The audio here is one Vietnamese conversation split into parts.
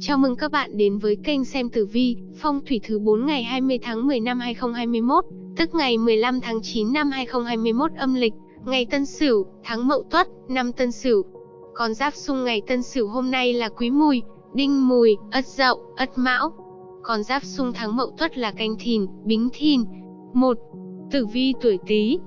Chào mừng các bạn đến với kênh xem tử vi, phong thủy thứ 4 ngày 20 tháng 10 năm 2021, tức ngày 15 tháng 9 năm 2021 âm lịch, ngày Tân Sửu, tháng Mậu Tuất, năm Tân Sửu. Con giáp xung ngày Tân Sửu hôm nay là Quý Mùi, Đinh Mùi, Ất Dậu, Ất Mão. Con giáp xung tháng Mậu Tuất là Canh Thìn, Bính Thìn. 1. Tử vi tuổi Tý,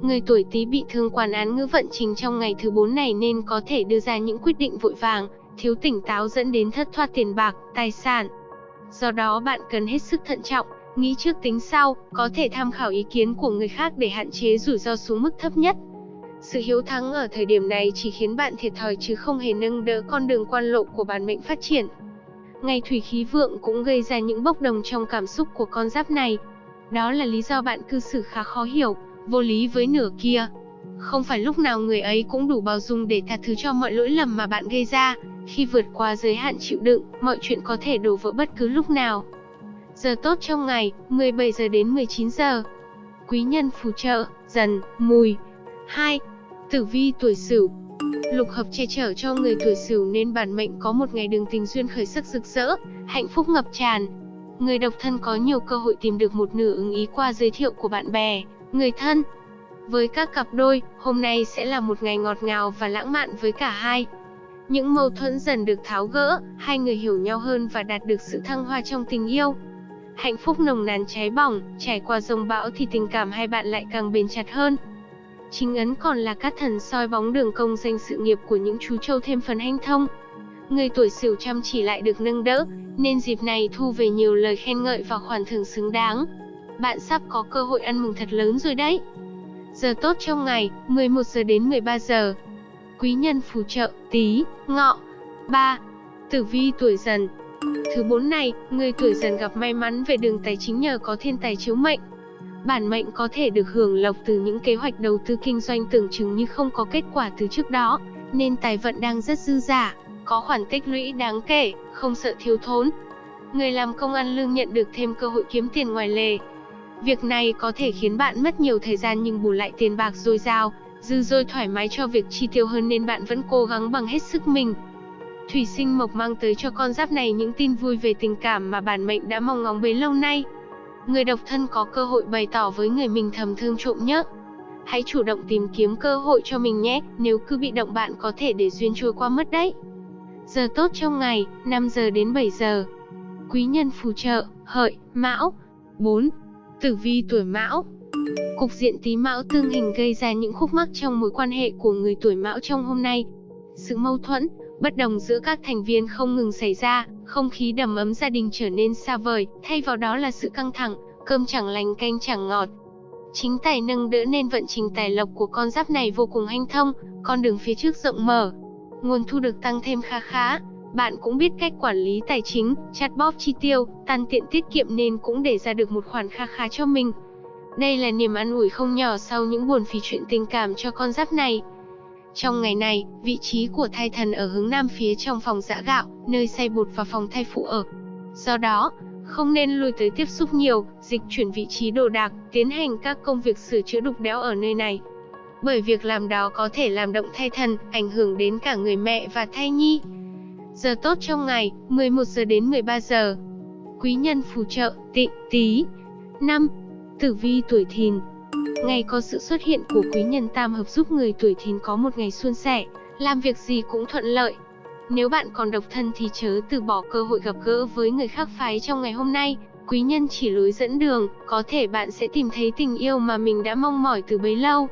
Người tuổi Tý bị thương quản án ngữ vận trình trong ngày thứ 4 này nên có thể đưa ra những quyết định vội vàng, thiếu tỉnh táo dẫn đến thất thoát tiền bạc, tài sản. Do đó bạn cần hết sức thận trọng, nghĩ trước tính sau, có thể tham khảo ý kiến của người khác để hạn chế rủi ro xuống mức thấp nhất. Sự hiếu thắng ở thời điểm này chỉ khiến bạn thiệt thòi chứ không hề nâng đỡ con đường quan lộ của bản mệnh phát triển. Ngày thủy khí vượng cũng gây ra những bốc đồng trong cảm xúc của con giáp này. Đó là lý do bạn cư xử khá khó hiểu, vô lý với nửa kia. Không phải lúc nào người ấy cũng đủ bao dung để tha thứ cho mọi lỗi lầm mà bạn gây ra, khi vượt qua giới hạn chịu đựng, mọi chuyện có thể đổ vỡ bất cứ lúc nào. Giờ tốt trong ngày, 17 giờ đến 19 giờ. Quý nhân phù trợ, dần, mùi. 2. Tử vi tuổi Sửu. Lục hợp che chở cho người tuổi Sửu nên bản mệnh có một ngày đường tình duyên khởi sắc rực rỡ, hạnh phúc ngập tràn. Người độc thân có nhiều cơ hội tìm được một nửa ứng ý qua giới thiệu của bạn bè, người thân. Với các cặp đôi, hôm nay sẽ là một ngày ngọt ngào và lãng mạn với cả hai. Những mâu thuẫn dần được tháo gỡ, hai người hiểu nhau hơn và đạt được sự thăng hoa trong tình yêu. Hạnh phúc nồng nàn cháy bỏng, trải qua dòng bão thì tình cảm hai bạn lại càng bền chặt hơn. Chính ấn còn là các thần soi bóng đường công danh sự nghiệp của những chú trâu thêm phần hanh thông. Người tuổi sửu chăm chỉ lại được nâng đỡ, nên dịp này thu về nhiều lời khen ngợi và khoản thưởng xứng đáng. Bạn sắp có cơ hội ăn mừng thật lớn rồi đấy. Giờ tốt trong ngày, 11 giờ đến 13 giờ quý nhân phù trợ, tí, ngọ. 3. Tử vi tuổi dần Thứ bốn này, người tuổi dần gặp may mắn về đường tài chính nhờ có thiên tài chiếu mệnh. Bản mệnh có thể được hưởng lộc từ những kế hoạch đầu tư kinh doanh tưởng chừng như không có kết quả từ trước đó, nên tài vận đang rất dư giả, có khoản tích lũy đáng kể, không sợ thiếu thốn. Người làm công ăn lương nhận được thêm cơ hội kiếm tiền ngoài lề. Việc này có thể khiến bạn mất nhiều thời gian nhưng bù lại tiền bạc dồi dào, dư dôi thoải mái cho việc chi tiêu hơn nên bạn vẫn cố gắng bằng hết sức mình. Thủy sinh mộc mang tới cho con giáp này những tin vui về tình cảm mà bản mệnh đã mong ngóng bấy lâu nay. Người độc thân có cơ hội bày tỏ với người mình thầm thương trộm nhớ. Hãy chủ động tìm kiếm cơ hội cho mình nhé, nếu cứ bị động bạn có thể để duyên trôi qua mất đấy. Giờ tốt trong ngày, 5 giờ đến 7 giờ. Quý nhân phù trợ, hợi, mão. 4. Tử vi tuổi mão Cục diện tí mão tương hình gây ra những khúc mắc trong mối quan hệ của người tuổi mão trong hôm nay. Sự mâu thuẫn, bất đồng giữa các thành viên không ngừng xảy ra, không khí đầm ấm gia đình trở nên xa vời, thay vào đó là sự căng thẳng, cơm chẳng lành canh chẳng ngọt. Chính tài nâng đỡ nên vận trình tài lộc của con giáp này vô cùng hanh thông, con đường phía trước rộng mở. Nguồn thu được tăng thêm kha khá, bạn cũng biết cách quản lý tài chính, chắt bóp chi tiêu, tăng tiện tiết kiệm nên cũng để ra được một khoản kha khá cho mình. Đây là niềm an ủi không nhỏ sau những buồn phí chuyện tình cảm cho con giáp này. Trong ngày này, vị trí của thai thần ở hướng nam phía trong phòng giã gạo, nơi xay bột và phòng thai phụ ở. Do đó, không nên lùi tới tiếp xúc nhiều, dịch chuyển vị trí đồ đạc, tiến hành các công việc sửa chữa đục đẽo ở nơi này. Bởi việc làm đó có thể làm động thai thần, ảnh hưởng đến cả người mẹ và thai nhi. Giờ tốt trong ngày, 11 giờ đến 13 giờ. Quý nhân phù trợ, tị, tí. 5. Tử vi tuổi thìn Ngày có sự xuất hiện của quý nhân tam hợp giúp người tuổi thìn có một ngày suôn sẻ, làm việc gì cũng thuận lợi. Nếu bạn còn độc thân thì chớ từ bỏ cơ hội gặp gỡ với người khác phái trong ngày hôm nay, quý nhân chỉ lối dẫn đường, có thể bạn sẽ tìm thấy tình yêu mà mình đã mong mỏi từ bấy lâu.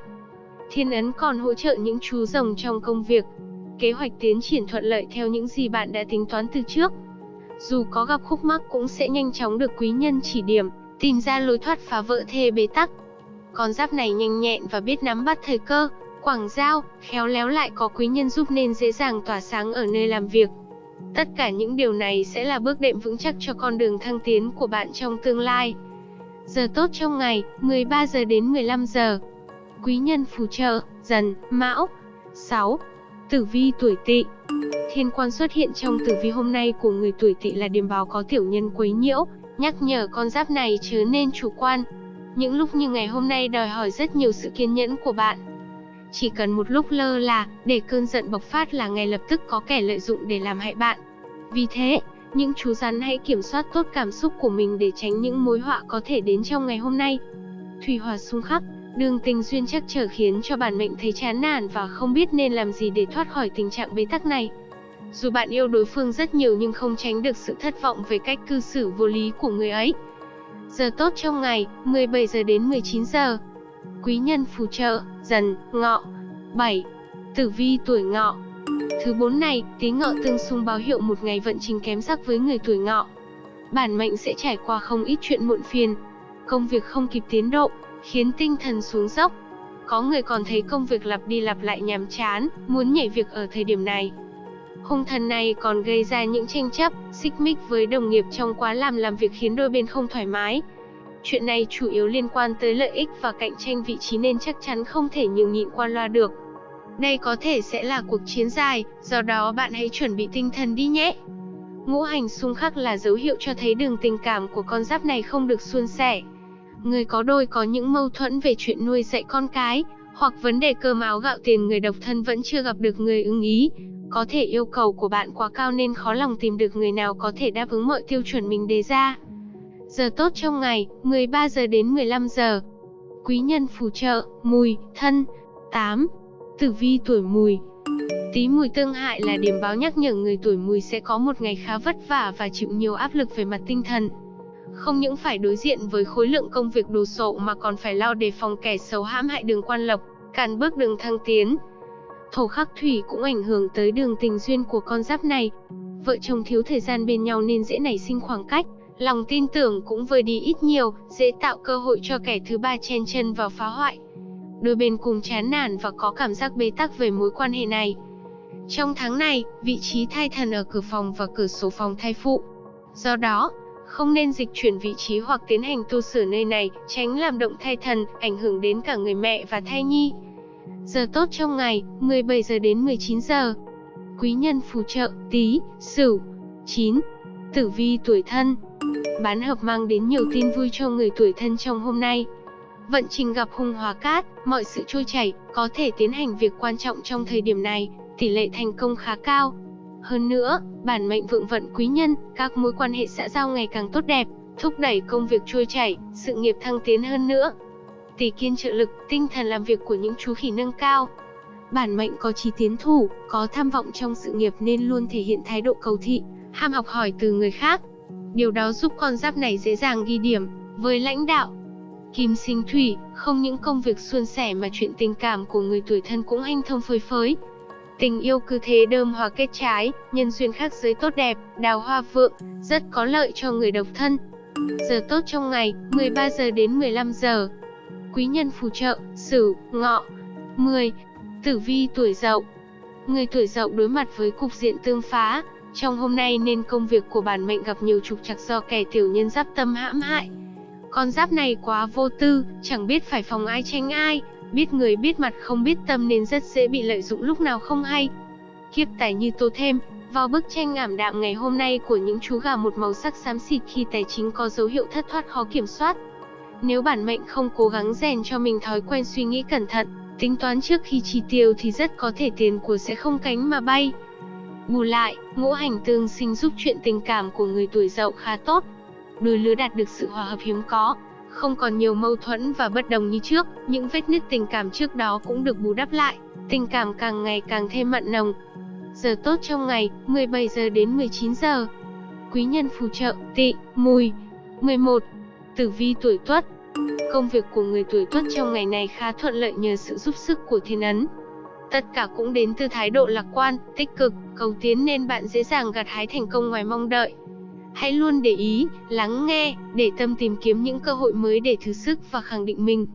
Thiên ấn còn hỗ trợ những chú rồng trong công việc. Kế hoạch tiến triển thuận lợi theo những gì bạn đã tính toán từ trước. Dù có gặp khúc mắc cũng sẽ nhanh chóng được quý nhân chỉ điểm, tìm ra lối thoát phá vỡ thê bế tắc. Con giáp này nhanh nhẹn và biết nắm bắt thời cơ, quảng giao, khéo léo lại có quý nhân giúp nên dễ dàng tỏa sáng ở nơi làm việc. Tất cả những điều này sẽ là bước đệm vững chắc cho con đường thăng tiến của bạn trong tương lai. Giờ tốt trong ngày, 13 giờ đến 15 giờ. Quý nhân phù trợ, dần, mão. 6. Tử vi tuổi tỵ Thiên quan xuất hiện trong tử vi hôm nay của người tuổi tỵ là điềm báo có tiểu nhân quấy nhiễu, nhắc nhở con giáp này chứ nên chủ quan. Những lúc như ngày hôm nay đòi hỏi rất nhiều sự kiên nhẫn của bạn. Chỉ cần một lúc lơ là, để cơn giận bộc phát là ngay lập tức có kẻ lợi dụng để làm hại bạn. Vì thế, những chú rắn hãy kiểm soát tốt cảm xúc của mình để tránh những mối họa có thể đến trong ngày hôm nay. Thủy hòa xung khắc, đường tình duyên chắc trở khiến cho bản mệnh thấy chán nản và không biết nên làm gì để thoát khỏi tình trạng bế tắc này. Dù bạn yêu đối phương rất nhiều nhưng không tránh được sự thất vọng về cách cư xử vô lý của người ấy. Giờ tốt trong ngày, 17 giờ đến 19 giờ. Quý nhân phù trợ, dần, ngọ. 7. Tử vi tuổi ngọ. Thứ bốn này, tí ngọ tương xung báo hiệu một ngày vận trình kém sắc với người tuổi ngọ. Bản mệnh sẽ trải qua không ít chuyện muộn phiền. Công việc không kịp tiến độ, khiến tinh thần xuống dốc. Có người còn thấy công việc lặp đi lặp lại nhàm chán, muốn nhảy việc ở thời điểm này. Hung thần này còn gây ra những tranh chấp, xích mích với đồng nghiệp trong quá làm làm việc khiến đôi bên không thoải mái. Chuyện này chủ yếu liên quan tới lợi ích và cạnh tranh vị trí nên chắc chắn không thể nhường nhịn qua loa được. Đây có thể sẽ là cuộc chiến dài, do đó bạn hãy chuẩn bị tinh thần đi nhé. Ngũ hành xung khắc là dấu hiệu cho thấy đường tình cảm của con giáp này không được suôn sẻ. Người có đôi có những mâu thuẫn về chuyện nuôi dạy con cái, hoặc vấn đề cơm áo gạo tiền người độc thân vẫn chưa gặp được người ưng ý. Có thể yêu cầu của bạn quá cao nên khó lòng tìm được người nào có thể đáp ứng mọi tiêu chuẩn mình đề ra. Giờ tốt trong ngày, 13 giờ đến 15 giờ. Quý nhân phù trợ, mùi, thân. 8. Tử vi tuổi mùi Tí mùi tương hại là điểm báo nhắc nhở người tuổi mùi sẽ có một ngày khá vất vả và chịu nhiều áp lực về mặt tinh thần. Không những phải đối diện với khối lượng công việc đồ sộ mà còn phải lo đề phòng kẻ xấu hãm hại đường quan lộc, cản bước đường thăng tiến. Thổ khắc thủy cũng ảnh hưởng tới đường tình duyên của con giáp này. Vợ chồng thiếu thời gian bên nhau nên dễ nảy sinh khoảng cách, lòng tin tưởng cũng vơi đi ít nhiều, dễ tạo cơ hội cho kẻ thứ ba chen chân vào phá hoại. Đôi bên cùng chán nản và có cảm giác bế tắc về mối quan hệ này. Trong tháng này, vị trí thai thần ở cửa phòng và cửa sổ phòng thai phụ. Do đó, không nên dịch chuyển vị trí hoặc tiến hành tu sửa nơi này, tránh làm động thai thần, ảnh hưởng đến cả người mẹ và thai nhi. Giờ tốt trong ngày, 17 giờ đến 19 giờ. Quý nhân phù trợ, Tý, sửu. 9. Tử vi tuổi thân Bán hợp mang đến nhiều tin vui cho người tuổi thân trong hôm nay. Vận trình gặp hung hóa cát, mọi sự trôi chảy, có thể tiến hành việc quan trọng trong thời điểm này, tỷ lệ thành công khá cao. Hơn nữa, bản mệnh vượng vận quý nhân, các mối quan hệ xã giao ngày càng tốt đẹp, thúc đẩy công việc trôi chảy, sự nghiệp thăng tiến hơn nữa. Tỷ kiên trợ lực, tinh thần làm việc của những chú khỉ nâng cao. Bản mệnh có chí tiến thủ, có tham vọng trong sự nghiệp nên luôn thể hiện thái độ cầu thị, ham học hỏi từ người khác. Điều đó giúp con giáp này dễ dàng ghi điểm với lãnh đạo. Kim sinh thủy, không những công việc suôn sẻ mà chuyện tình cảm của người tuổi thân cũng hanh thông phơi phới. Tình yêu cứ thế đơm hoa kết trái, nhân duyên khác giới tốt đẹp, đào hoa vượng, rất có lợi cho người độc thân. Giờ tốt trong ngày, 13 giờ đến 15 giờ. Quý nhân phù trợ, Sửu, Ngọ. 10. Tử vi tuổi Dậu. Người tuổi Dậu đối mặt với cục diện tương phá, trong hôm nay nên công việc của bản mệnh gặp nhiều trục trặc do kẻ tiểu nhân giáp tâm hãm hại. Con giáp này quá vô tư, chẳng biết phải phòng ai tranh ai, biết người biết mặt không biết tâm nên rất dễ bị lợi dụng lúc nào không hay. Kiếp tài như tô thêm, vào bức tranh ảm đạm ngày hôm nay của những chú gà một màu sắc xám xịt khi tài chính có dấu hiệu thất thoát khó kiểm soát. Nếu bản mệnh không cố gắng rèn cho mình thói quen suy nghĩ cẩn thận, tính toán trước khi chi tiêu thì rất có thể tiền của sẽ không cánh mà bay. Bù lại, ngũ hành tương sinh giúp chuyện tình cảm của người tuổi dậu khá tốt. Đôi lứa đạt được sự hòa hợp hiếm có, không còn nhiều mâu thuẫn và bất đồng như trước, những vết nứt tình cảm trước đó cũng được bù đắp lại, tình cảm càng ngày càng thêm mặn nồng. Giờ tốt trong ngày, 17 giờ đến 19 giờ. Quý nhân phù trợ, tị, mùi. 11. Tử vi tuổi tuất Công việc của người tuổi tuất trong ngày này khá thuận lợi nhờ sự giúp sức của thiên ấn. Tất cả cũng đến từ thái độ lạc quan, tích cực, cầu tiến nên bạn dễ dàng gặt hái thành công ngoài mong đợi. Hãy luôn để ý, lắng nghe, để tâm tìm kiếm những cơ hội mới để thử sức và khẳng định mình.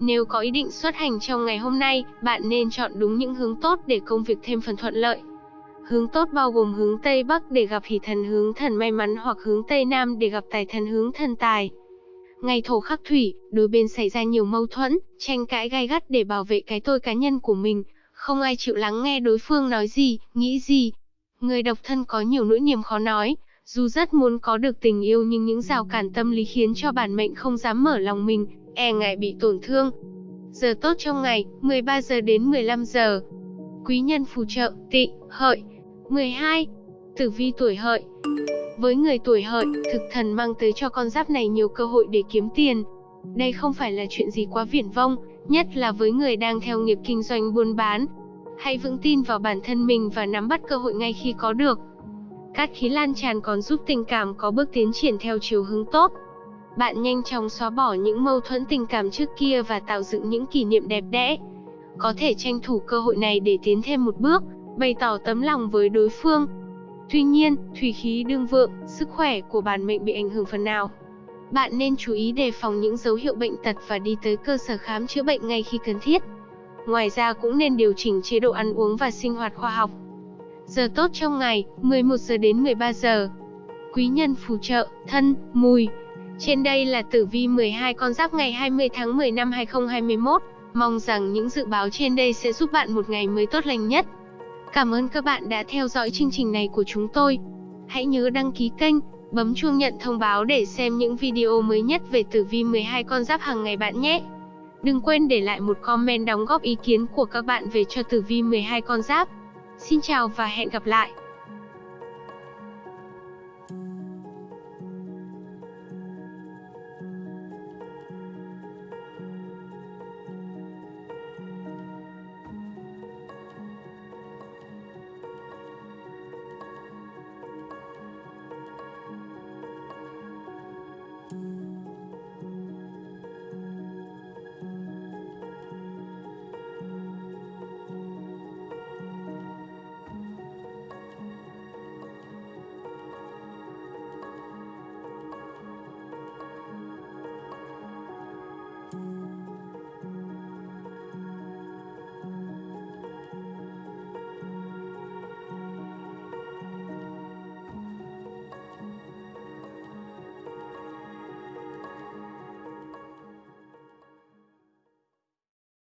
Nếu có ý định xuất hành trong ngày hôm nay, bạn nên chọn đúng những hướng tốt để công việc thêm phần thuận lợi. Hướng tốt bao gồm hướng Tây Bắc để gặp hỷ thần hướng thần may mắn hoặc hướng Tây Nam để gặp tài thần hướng thần tài. Ngày thổ khắc thủy, đôi bên xảy ra nhiều mâu thuẫn, tranh cãi gai gắt để bảo vệ cái tôi cá nhân của mình, không ai chịu lắng nghe đối phương nói gì, nghĩ gì. Người độc thân có nhiều nỗi niềm khó nói, dù rất muốn có được tình yêu nhưng những rào cản tâm lý khiến cho bản mệnh không dám mở lòng mình, e ngại bị tổn thương. Giờ tốt trong ngày, 13 giờ đến 15 giờ. Quý nhân phù trợ, tị, hợi. 12. Tử vi tuổi hợi với người tuổi hợi, thực thần mang tới cho con giáp này nhiều cơ hội để kiếm tiền. Đây không phải là chuyện gì quá viển vông, nhất là với người đang theo nghiệp kinh doanh buôn bán. Hãy vững tin vào bản thân mình và nắm bắt cơ hội ngay khi có được. Cát khí lan tràn còn giúp tình cảm có bước tiến triển theo chiều hướng tốt. Bạn nhanh chóng xóa bỏ những mâu thuẫn tình cảm trước kia và tạo dựng những kỷ niệm đẹp đẽ. Có thể tranh thủ cơ hội này để tiến thêm một bước, bày tỏ tấm lòng với đối phương. Tuy nhiên, thủy khí đương vượng, sức khỏe của bản mệnh bị ảnh hưởng phần nào. Bạn nên chú ý đề phòng những dấu hiệu bệnh tật và đi tới cơ sở khám chữa bệnh ngay khi cần thiết. Ngoài ra cũng nên điều chỉnh chế độ ăn uống và sinh hoạt khoa học. Giờ tốt trong ngày, 11 giờ đến 13 giờ. Quý nhân phù trợ, thân, mùi. Trên đây là tử vi 12 con giáp ngày 20 tháng 10 năm 2021. Mong rằng những dự báo trên đây sẽ giúp bạn một ngày mới tốt lành nhất. Cảm ơn các bạn đã theo dõi chương trình này của chúng tôi. Hãy nhớ đăng ký kênh, bấm chuông nhận thông báo để xem những video mới nhất về tử vi 12 con giáp hàng ngày bạn nhé. Đừng quên để lại một comment đóng góp ý kiến của các bạn về cho tử vi 12 con giáp. Xin chào và hẹn gặp lại.